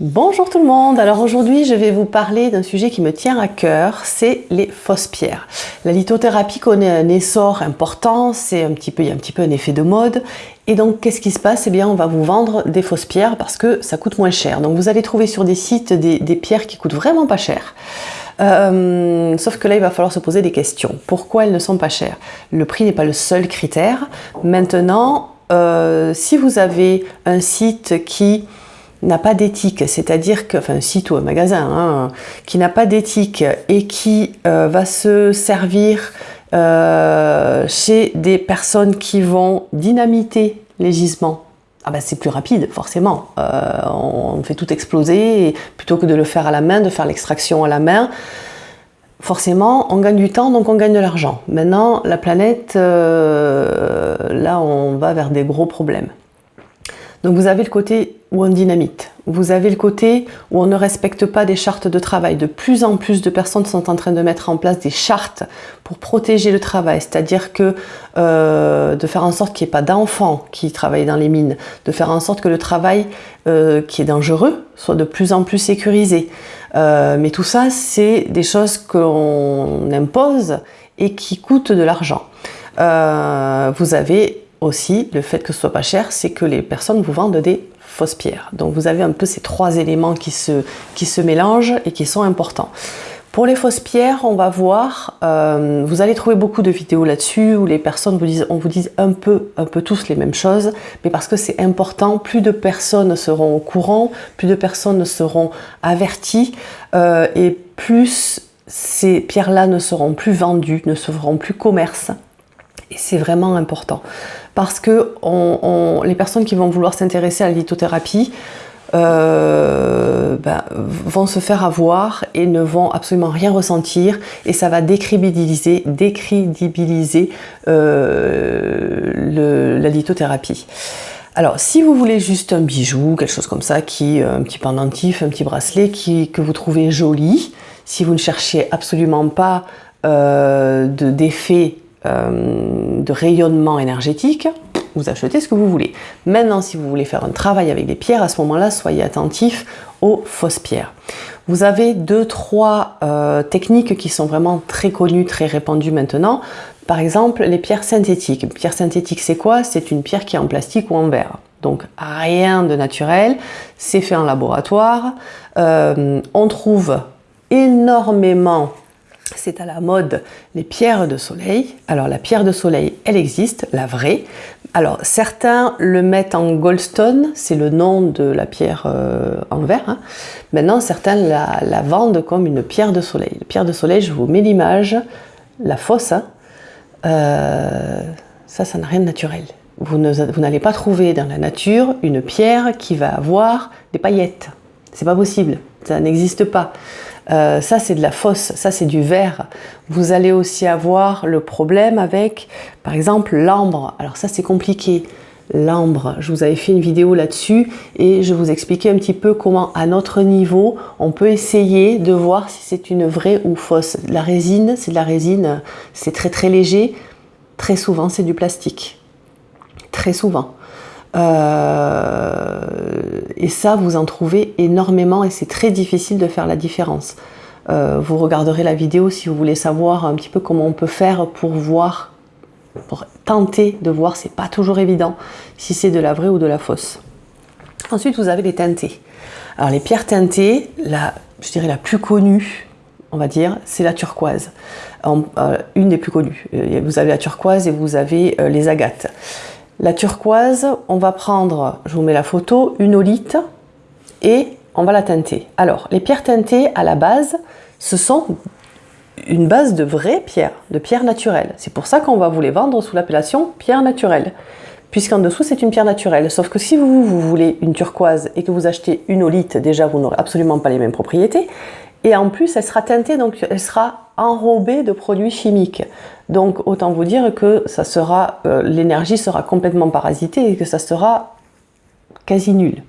Bonjour tout le monde, alors aujourd'hui je vais vous parler d'un sujet qui me tient à cœur, c'est les fausses pierres. La lithothérapie connaît un essor important, c'est un petit peu, il y a un petit peu un effet de mode, et donc qu'est-ce qui se passe? Eh bien on va vous vendre des fausses pierres parce que ça coûte moins cher. Donc vous allez trouver sur des sites des, pierres qui coûtent vraiment pas cher. Euh, sauf que là, il va falloir se poser des questions. Pourquoi elles ne sont pas chères? Le prix n'est pas le seul critère. Maintenant, euh, si vous avez un site qui n'a pas d'éthique, c'est-à-dire que, enfin ou un magasin, hein, qui n'a pas d'éthique et qui euh, va se servir euh, chez des personnes qui vont dynamiter les gisements, ah ben c'est plus rapide, forcément. Euh, on fait tout exploser, plutôt que de le faire à la main, de faire l'extraction à la main, forcément, on gagne du temps, donc on gagne de l'argent. Maintenant, la planète, là, on va vers des gros problèmes. Donc vous avez le côté où on dynamite, vous avez le côté où on ne respecte pas des chartes de travail. De plus en plus de personnes sont en train de mettre en place des chartes pour protéger le travail, c'est-à-dire que euh, de faire en sorte qu'il n'y ait pas d'enfants qui travaillent dans les mines, de faire en sorte que le travail euh, qui est dangereux soit de plus en plus sécurisé. Euh, mais tout ça, c'est des choses qu'on impose et qui coûtent de l'argent. vous avez aussi, le fait que ce soit pas cher, c'est que les personnes vous vendent des fausses pierres. Donc vous avez un peu ces trois éléments qui se, qui se mélangent et qui sont importants. Pour les fausses pierres, on va voir, euh, vous allez trouver beaucoup de vidéos là-dessus où les personnes vous disent, on vous dit un peu, un peu tous les mêmes choses, mais parce que c'est important, plus de personnes seront au courant, plus de personnes seront averties euh, et plus ces pierres-là ne seront plus vendues, ne seront plus commerce. C'est vraiment important parce que les personnes qui vont vouloir s'intéresser à la lithothérapie euh, ben, vont se faire avoir et ne vont absolument rien ressentir et ça va décrédibiliser, décrédibiliser euh, la lithothérapie. Alors, si vous voulez juste un bijou, quelque chose comme ça, qui, euh, un petit pendentif, un petit bracelet qui, que vous trouvez joli, si vous ne cherchez absolument pas d'effet euh, de rayonnement énergétique, vous achetez ce que vous voulez. Maintenant, si vous voulez faire un travail avec des pierres, à ce moment-là, soyez attentif aux fausses pierres. Vous avez deux, trois euh, techniques qui sont vraiment très connues, très répandues maintenant. Par exemple, les pierres synthétiques. Une pierre synthétique, c'est quoi? C'est une pierre qui est en plastique ou en verre. Donc rien de naturel, c'est fait en laboratoire. Euh, on trouve énormément c'est à la mode les pierres de soleil. Alors la pierre de soleil, elle existe, la vraie. Alors certains le mettent en goldstone, c'est le nom de la pierre euh, en verre. Hein. Maintenant certains la, vendent comme une pierre de soleil. La pierre de soleil, je vous mets l'image, la fausse. Hein. Euh, ça, ça n'a rien de naturel. Vous n'allez pas trouver dans la nature une pierre qui va avoir des paillettes. C'est pas possible, ça n'existe pas. Euh, ça c'est de la fosse, ça c'est du verre. Vous allez aussi avoir le problème avec, par exemple, l'ambre. Alors ça c'est compliqué. L'ambre, je vous avais fait une vidéo là-dessus et je vous expliquais un petit peu comment à notre niveau on peut essayer de voir si c'est une vraie ou fausse. La résine, c'est de la résine, c'est très très léger. Très souvent c'est du plastique. Très souvent. Euh, et ça, vous en trouvez énormément et c'est très difficile de faire la différence. Euh, vous regarderez la vidéo si vous voulez savoir un petit peu comment on peut faire pour voir, pour tenter de voir, c'est pas toujours évident, si c'est de la vraie ou de la fausse. Ensuite, vous avez les teintés. Alors les pierres teintées, la, je dirais la plus connue, on va dire, c'est la turquoise. Euh, une des plus connues. Vous avez la turquoise et vous avez les agates. La turquoise, on va prendre, je vous mets la photo, une olite et on va la teinter. Alors, les pierres teintées, à la base, ce sont une base de vraies pierres, de pierres naturelles. C'est pour ça qu'on va vous les vendre sous l'appellation pierre naturelle. Puisqu'en dessous, c'est une pierre naturelle. Sauf que si vous, vous voulez une turquoise et que vous achetez une olite, déjà, vous n'aurez absolument pas les mêmes propriétés. Et en plus, elle sera teintée, donc elle sera enrobée de produits chimiques. Donc autant vous dire que ça sera, euh, l'énergie sera complètement parasitée et que ça sera quasi nul.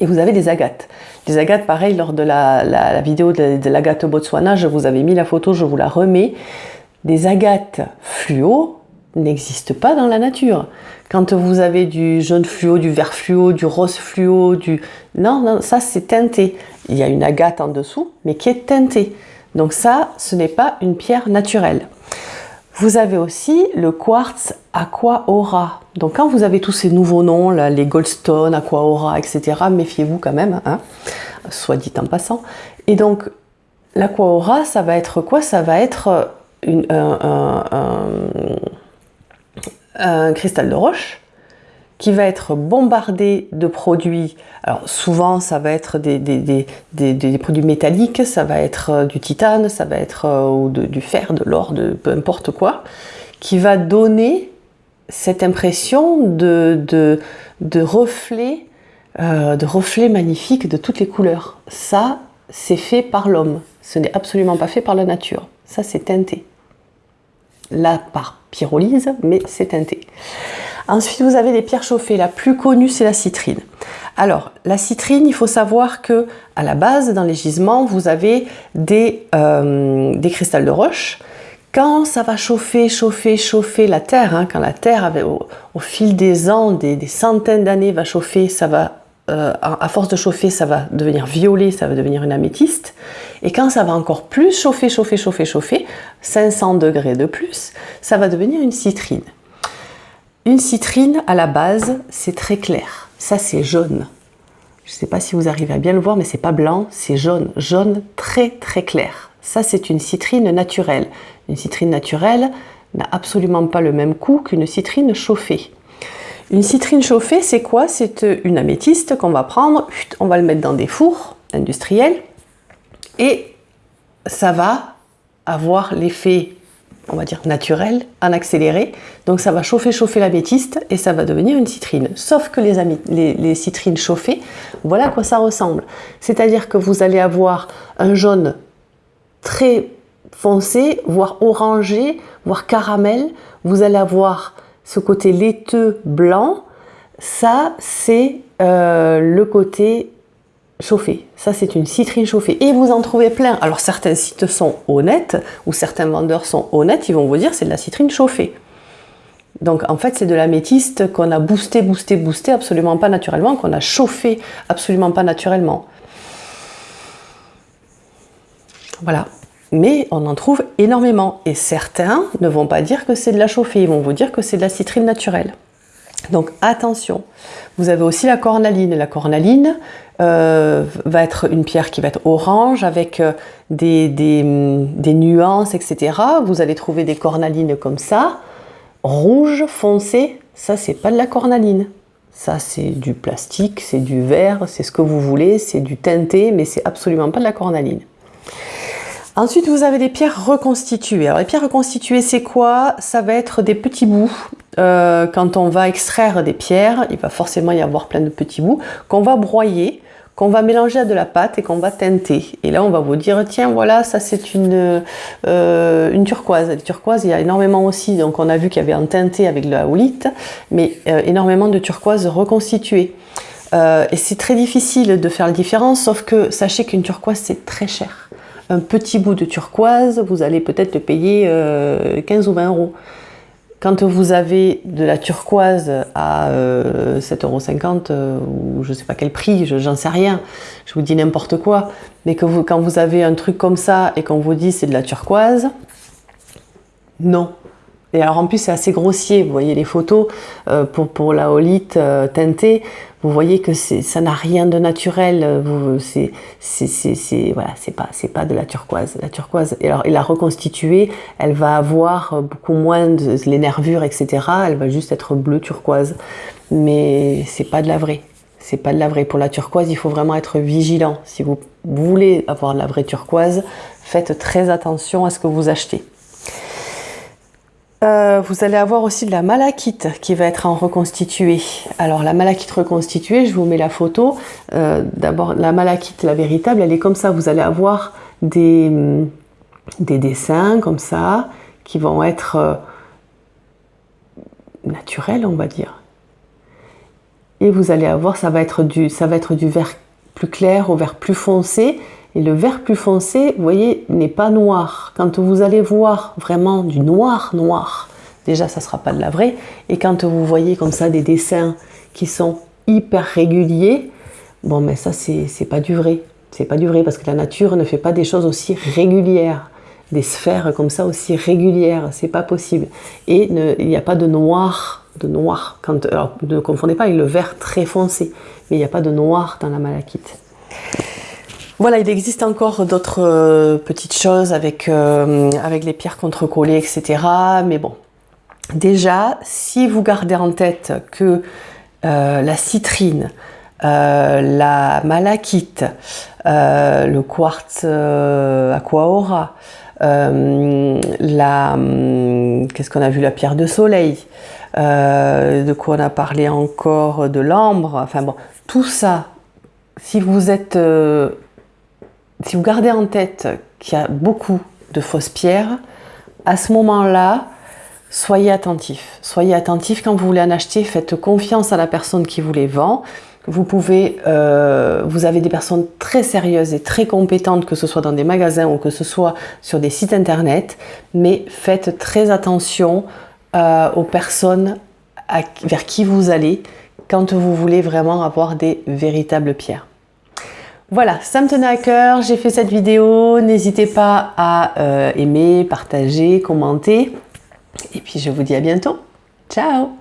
Et vous avez des agates. Les agates, pareil, lors de la, vidéo de, l'agate Botswana, je vous avais mis la photo, je vous la remets. Des agates fluo, n'existe pas dans la nature. Quand vous avez du jaune fluo, du vert fluo, du rose fluo, du... Non, non, ça c'est teinté. Il y a une agate en dessous, mais qui est teintée. Donc ça, ce n'est pas une pierre naturelle. Vous avez aussi le quartz Aqua Aura. Donc quand vous avez tous ces nouveaux noms, les Goldstone, Aqua Aura, etc., méfiez-vous quand même, hein, soit dit en passant. Et donc l'Aqua Aura, ça va être quoi? Ça va être un cristal de roche qui va être bombardé de produits. Alors souvent, ça va être des, produits métalliques, ça va être euh, du titane, ça va être euh, du fer, de l'or, de peu importe quoi, qui va donner cette impression de, de, de euh, de reflet magnifique de toutes les couleurs. Ça, c'est fait par l'homme. Ce n'est absolument pas fait par la nature. Ça, c'est teinté. Là, par pyrolyse, mais c'est teinté. Ensuite, vous avez les pierres chauffées. La plus connue, c'est la citrine. Alors, la citrine, il faut savoir que à la base, dans les gisements, vous avez des, euh, cristals de roche. Quand ça va chauffer, chauffer, chauffer la terre, hein, quand la terre, au, fil des ans, des, centaines d'années, va chauffer, ça va, euh, à force de chauffer, ça va devenir violet, ça va devenir une améthyste. Et quand ça va encore plus chauffer, chauffer, chauffer, chauffer, 500 degrés de plus, ça va devenir une citrine. Une citrine, à la base, c'est très clair. Ça, c'est jaune. Je ne sais pas si vous arrivez à bien le voir, mais c'est pas blanc, c'est jaune. Jaune très très clair. Ça, c'est une citrine naturelle. Une citrine naturelle n'a absolument pas le même coût qu'une citrine chauffée. Une citrine chauffée, c'est quoi? C'est une améthyste qu'on va prendre, on va le mettre dans des fours industriels et ça va avoir l'effet on va dire naturel, en accéléré. Donc ça va chauffer, chauffer la métiste et ça va devenir une citrine. Sauf que les, les, citrines chauffées, voilà à quoi ça ressemble. C'est-à-dire que vous allez avoir un jaune très foncé, voire orangé, voire caramel. Vous allez avoir ce côté laiteux blanc. Ça, c'est euh, le côté chauffée. Ça, c'est une citrine chauffée. Et vous en trouvez plein. Alors, certains sites sont honnêtes, ou certains vendeurs sont honnêtes, ils vont vous dire c'est de la citrine chauffée. Donc, en fait, c'est de l'améthyste qu'on a boosté, boosté, boosté, absolument pas naturellement, qu'on a chauffé absolument pas naturellement. Voilà. Mais on en trouve énormément. Et certains ne vont pas dire que c'est de la chauffée, ils vont vous dire que c'est de la citrine naturelle. Donc attention, vous avez aussi la cornaline. La cornaline euh, va être une pierre qui va être orange avec euh, des, des, nuances, etc. Vous allez trouver des cornalines comme ça, rouge foncé. Ça, c'est pas de la cornaline. Ça, c'est du plastique, c'est du verre, c'est ce que vous voulez, c'est du teinté, mais c'est absolument pas de la cornaline. Ensuite, vous avez des pierres reconstituées. Alors, les pierres reconstituées, c'est quoi? Ça va être des petits bouts. Euh, quand on va extraire des pierres, il va forcément y avoir plein de petits bouts qu'on va broyer, qu'on va mélanger à de la pâte et qu'on va teinter. Et là, on va vous dire, tiens, voilà, ça c'est une, euh, turquoise. Les turquoises, il y a énormément aussi. Donc, on a vu qu'il y avait un teinté avec de la houlite, mais euh, énormément de turquoises reconstituées. et c'est très difficile de faire la différence, sauf que sachez qu'une turquoise, c'est très cher un petit bout de turquoise, vous allez peut-être le payer 15 euh, ou 20 euros. Quand vous avez de la turquoise à 7,50 euros euh, ou je ne sais pas quel prix, j'en sais rien, je vous dis n'importe quoi, mais que vous, quand vous avez un truc comme ça et qu'on vous dit c'est de la turquoise, non, et alors en plus c'est assez grossier, vous voyez les photos euh, pour, pour la holite euh, teintée, vous voyez que ça n'a rien de naturel, c'est voilà, pas, pas de la turquoise. La turquoise, et alors et la reconstituer, elle va avoir beaucoup moins de les nervures, etc. Elle va juste être bleu turquoise, mais c'est pas de la vraie. C'est pas de la vraie. Pour la turquoise, il faut vraiment être vigilant. Si vous voulez avoir de la vraie turquoise, faites très attention à ce que vous achetez. Euh, vous allez avoir aussi de la malachite qui va être en reconstitué. Alors la malachite reconstituée, je vous mets la photo. Euh, d'abord la malachite, la véritable, elle est comme ça. Vous allez avoir des, mm, des dessins comme ça qui vont être euh, naturels, on va dire. Et vous allez avoir, ça va être du, ça va être du vert plus clair au vert plus foncé et le vert plus foncé, vous voyez, n'est pas noir. Quand vous allez voir vraiment du noir noir, déjà ça sera pas de la vraie. Et quand vous voyez comme ça des dessins qui sont hyper réguliers, bon mais ça c'est pas du vrai. C'est pas du vrai parce que la nature ne fait pas des choses aussi régulières des sphères comme ça aussi régulières, c'est pas possible. Et il n'y a pas de noir, de noir. Quand, alors, ne confondez pas avec le vert très foncé, mais il n'y a pas de noir dans la malachite. Voilà, il existe encore d'autres euh, petites choses avec, euh, avec les pierres contrecollées, etc. Mais bon, déjà, si vous gardez en tête que euh, la citrine, la malachite, le quartz aquaora, la, qu'est-ce qu'on a vu, la pierre de soleil, de quoi on a parlé encore, de l'ambre, enfin bon, tout ça, si vous êtes si vous gardez en tête qu'il y a beaucoup de fausses pierres, à ce moment-là, soyez attentif. Soyez attentif quand vous voulez en acheter, faites confiance à la personne qui vous les vend. Vous pouvez, euh, vous avez des personnes très sérieuses et très compétentes, que ce soit dans des magasins ou que ce soit sur des sites internet, mais faites très attention euh, aux personnes vers qui vous allez quand vous voulez vraiment avoir des véritables pierres. Voilà, ça me tenait à cœur, j'ai fait cette vidéo. N'hésitez pas à euh, aimer, partager, commenter. Et puis je vous dis à bientôt. Ciao